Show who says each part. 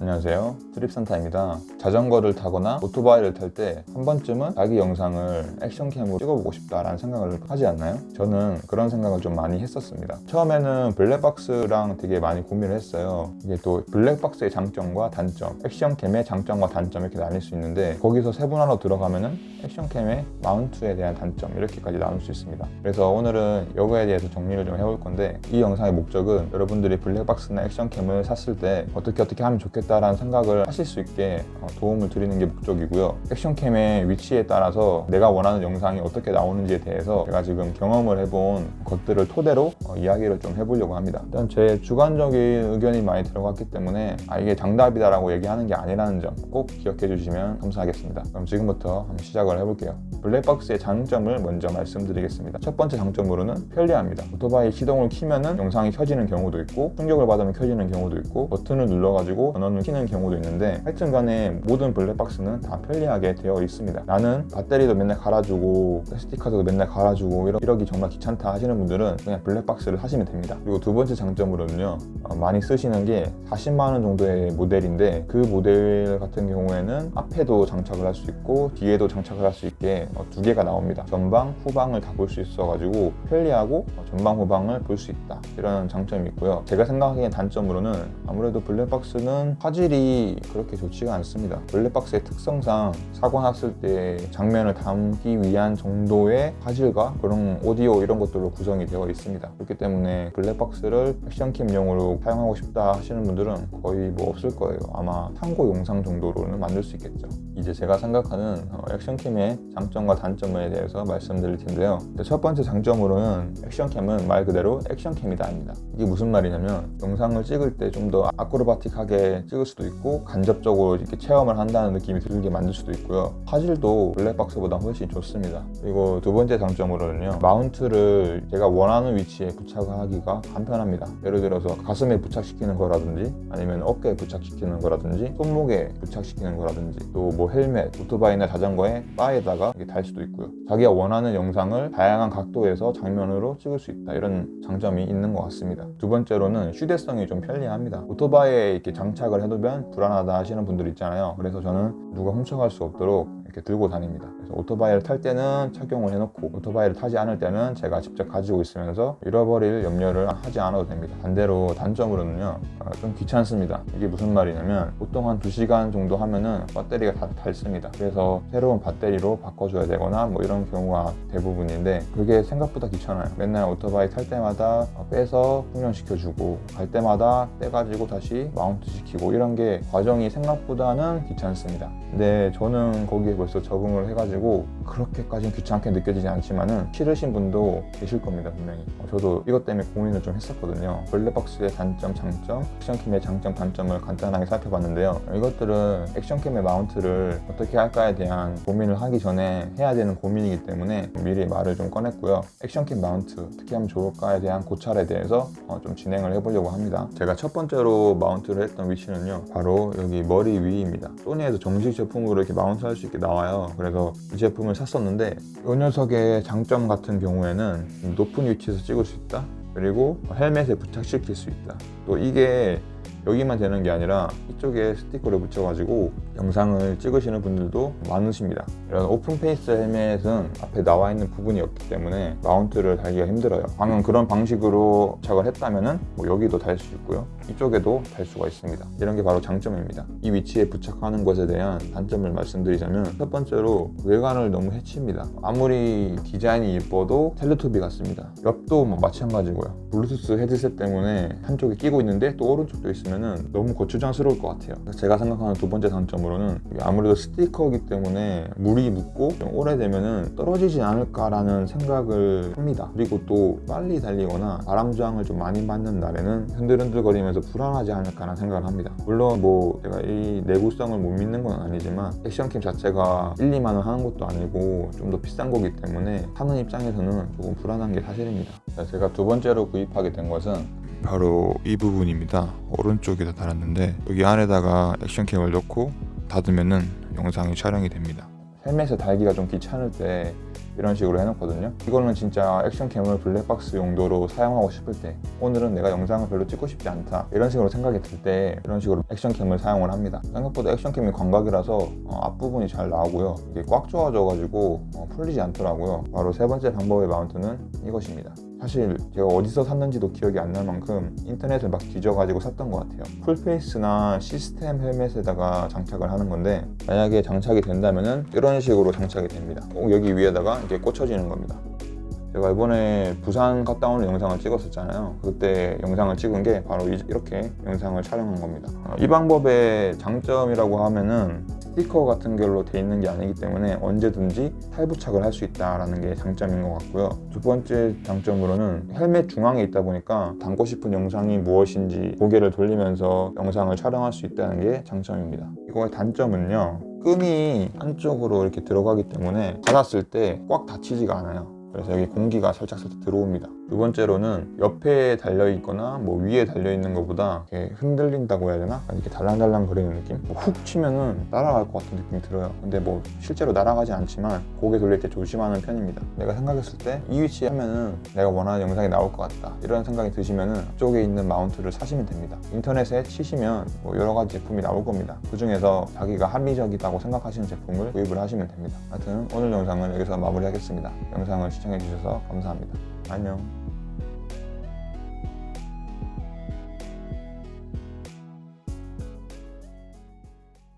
Speaker 1: 안녕하세요. 트립산타입니다. 자전거를 타거나 오토바이를 탈 때 한 번쯤은 자기 영상을 액션캠으로 찍어보고 싶다라는 생각을 하지 않나요? 저는 그런 생각을 좀 많이 했었습니다. 처음에는 블랙박스랑 되게 많이 고민을 했어요. 이게 또 블랙박스의 장점과 단점 액션캠의 장점과 단점 이렇게 나뉠 수 있는데 거기서 세분화로 들어가면 은 액션캠의 마운트에 대한 단점 이렇게까지 나눌 수 있습니다. 그래서 오늘은 이거에 대해서 정리를 좀 해볼 건데 이 영상의 목적은 여러분들이 블랙박스나 액션캠을 샀을 때 어떻게 어떻게 하면 좋 겠다라는 생각을 하실 수 있게 어, 도움을 드리는 게 목적이고요. 액션캠의 위치에 따라서 내가 원하는 영상이 어떻게 나오는지에 대해서 제가 지금 경험을 해본 것들을 토대로 어, 이야기를 좀 해보려고 합니다. 일단 제 주관적인 의견이 많이 들어갔기 때문에 아 이게 정답이다 라고 얘기하는 게 아니라는 점 꼭 기억해 주시면 감사하겠습니다. 그럼 지금부터 한번 시작을 해볼게요. 블랙박스의 장점을 먼저 말씀드리겠습니다. 첫 번째 장점으로는 편리합니다. 오토바이 시동을 키면은 영상이 켜지는 경우도 있고 충격을 받으면 켜지는 경우도 있고 버튼을 눌러가지고 전원을 키는 경우도 있는데 하여튼 간에 모든 블랙박스는 다 편리하게 되어 있습니다. 나는 배터리도 맨날 갈아주고 SD카드도 맨날 갈아주고 이러, 이러기 정말 귀찮다 하시는 분들은 그냥 블랙박스를 하시면 됩니다. 그리고 두 번째 장점으로는요 어, 많이 쓰시는 게 40만원 정도의 모델인데 그 모델 같은 경우에는 앞에도 장착을 할 수 있고 뒤에도 장착을 할 수 있게 어, 두 개가 나옵니다. 전방 후방을 다 볼 수 있어 가지고 편리하고 어, 전방 후방을 볼 수 있다. 이런 장점이 있고요. 제가 생각하기엔 단점으로는 아무래도 블랙박스는 화질이 그렇게 좋지가 않습니다. 블랙박스의 특성상 사고 났을 때 장면을 담기 위한 정도의 화질과 그런 오디오 이런 것들로 구성이 되어 있습니다. 그렇기 때문에 블랙박스를 액션캠용으로 사용하고 싶다 하시는 분들은 거의 뭐 없을 거예요. 아마 참고 영상 정도로는 만들 수 있겠죠. 이제 제가 생각하는 어, 액션캠의 장점과 단점에 대해서 말씀드릴 텐데요. 첫 번째 장점으로는 액션캠은 말 그대로 액션캠이다 입니다. 이게 무슨 말이냐면 영상을 찍을 때 좀 더 아크로바틱하게 찍을 수도 있고 간접적으로 이렇게 체험을 한다는 느낌이 들게 만들 수도 있고요. 화질도 블랙박스보다 훨씬 좋습니다. 그리고 두 번째 장점으로는요 마운트를 제가 원하는 위치에 부착하기가 간편합니다. 예를 들어서 가슴에 부착시키는 거라든지 아니면 어깨에 부착시키는 거라든지 손목에 부착시키는 거라든지 또 뭐 헬멧, 오토바이나 자전거에 바에다가 달 수도 있고요. 자기가 원하는 영상을 다양한 각도에서 장면으로 찍을 수 있다. 이런 장점이 있는 것 같습니다. 두 번째로는 휴대성이 좀 편리합니다. 오토바이에 이렇게 장착 을 해두면 불안하다 하시는 분들 있잖아요. 그래서 저는 누가 훔쳐갈 수 없도록 이렇게 들고 다닙니다. 그래서 오토바이를 탈 때는 착용을 해놓고 오토바이를 타지 않을 때는 제가 직접 가지고 있으면서 잃어버릴 염려를 하지 않아도 됩니다. 반대로 단점으로는요 어, 좀 귀찮습니다. 이게 무슨 말이냐면 보통 한 2시간 정도 하면은 배터리가 다 닳습니다. 그래서 새로운 배터리로 바꿔줘야 되거나 뭐 이런 경우가 대부분인데 그게 생각보다 귀찮아요. 맨날 오토바이 탈 때마다 빼서 충전시켜주고 갈 때마다 빼가지고 다시 마운트 시키고 이런 게 과정이 생각보다는 귀찮습니다. 근데 저는 거기에 벌써 적응을 해가지고 그렇게까지는 귀찮게 느껴지지 않지만은 싫으신 분도 계실 겁니다 분명히. 어, 저도 이것 때문에 고민을 좀 했었거든요. 블랙박스의 단점, 장점, 액션캠의 장점, 단점을 간단하게 살펴봤는데요. 이것들은 액션캠의 마운트를 어떻게 할까에 대한 고민을 하기 전에 해야 되는 고민이기 때문에 미리 말을 좀 꺼냈고요. 액션캠 마운트 어떻게 하면 좋을까에 대한 고찰에 대해서 어, 좀 진행을 해보려고 합니다. 제가 첫 번째로 마운트를 했던 위치는요 바로 여기 머리 위입니다. 소니에서 정식 제품으로 이렇게 마운트 할 수 있게 나와요. 그래서 이 제품을 샀었는데 이 녀석의 장점 같은 경우에는 높은 위치에서 찍을 수 있다. 그리고 헬멧에 부착시킬 수 있다. 또 이게 여기만 되는 게 아니라 이쪽에 스티커를 붙여가지고 영상을 찍으시는 분들도 많으십니다. 이런 open face 헬멧은 앞에 나와 있는 부분이 없기 때문에 마운트를 달기가 힘들어요. 방금 그런 방식으로 부착을 했다면 뭐 여기도 달 수 있고요. 이쪽에도 달 수가 있습니다. 이런 게 바로 장점입니다. 이 위치에 부착하는 것에 대한 단점을 말씀드리자면 첫 번째로 외관을 너무 해칩니다. 아무리 디자인이 예뻐도 텔레토비 같습니다. 옆도 뭐 마찬가지고요. 블루투스 헤드셋 때문에 한쪽에 끼고 있는데 또 오른쪽도 있으면 너무 거추장스러울 것 같아요. 제가 생각하는 두 번째 장점으로는 아무래도 스티커이기 때문에 물이 묻고 좀 오래되면 떨어지지 않을까라는 생각을 합니다. 그리고 또 빨리 달리거나 바람저항을 좀 많이 맞는 날에는 흔들흔들거리면서 불안하지 않을까라는 생각을 합니다. 물론 뭐 제가 이 내구성을 못 믿는 건 아니지만 액션캠 자체가 1, 2만 원 하는 것도 아니고 좀 더 비싼 거기 때문에 사는 입장에서는 조금 불안한 게 사실입니다. 제가 두 번째로 구입하게 된 것은 바로 이 부분입니다. 오른쪽에다 달았는데 여기 안에다가 액션캠을 넣고 닫으면은 영상이 촬영이 됩니다. 헬멧에 달기가 좀 귀찮을 때 이런 식으로 해놓거든요. 이거는 진짜 액션캠을 블랙박스 용도로 사용하고 싶을 때 오늘은 내가 영상을 별로 찍고 싶지 않다. 이런 식으로 생각이 들 때 이런 식으로 액션캠을 사용을 합니다. 생각보다 액션캠이 광각이라서 어, 앞부분이 잘 나오고요. 이게 꽉 조아져가지고 어, 풀리지 않더라고요. 바로 세 번째 방법의 마운트는 이것입니다 사실 제가 어디서 샀는지도 기억이 안 날 만큼 인터넷을 막 뒤져가지고 샀던 것 같아요. 풀페이스나 시스템 헬멧에다가 장착을 하는 건데 만약에 장착이 된다면 은 이런 식으로 장착이 됩니다. 꼭 여기 위에다가 이렇게 꽂혀지는 겁니다. 제가 이번에 부산 갔다 오는 영상을 찍었었잖아요. 그때 영상을 찍은 게 바로 이- 이렇게 영상을 촬영한 겁니다. 어, 이 방법의 장점이라고 하면은 스티커 같은 걸로 돼 있는 게 아니기 때문에 언제든지 탈부착을 할 수 있다는 게 장점인 것 같고요. 두 번째 장점으로는 헬멧 중앙에 있다 보니까 담고 싶은 영상이 무엇인지 고개를 돌리면서 영상을 촬영할 수 있다는 게 장점입니다. 이거의 단점은요 끈이 한쪽으로 이렇게 들어가기 때문에 닫았을 때 꽉 닫히지가 않아요. 그래서 여기 공기가 살짝 살짝 들어옵니다 두 번째로는 옆에 달려 있거나 뭐 위에 달려 있는 것보다 이렇게 흔들린다고 해야 되나? 이렇게 달랑달랑 거리는 느낌? 뭐 훅 치면은 날아갈 것 같은 느낌이 들어요. 근데 뭐 실제로 날아가지 않지만 고개 돌릴 때 조심하는 편입니다. 내가 생각했을 때 이 위치에 하면은 내가 원하는 영상이 나올 것 같다. 이런 생각이 드시면은 쪽에 있는 마운트를 사시면 됩니다. 인터넷에 치시면 뭐 여러 가지 제품이 나올 겁니다. 그 중에서 자기가 합리적이다고 생각하시는 제품을 구입을 하시면 됩니다. 하여튼 오늘 영상은 여기서 마무리하겠습니다. 영상을 시청해 주셔서 감사합니다 안녕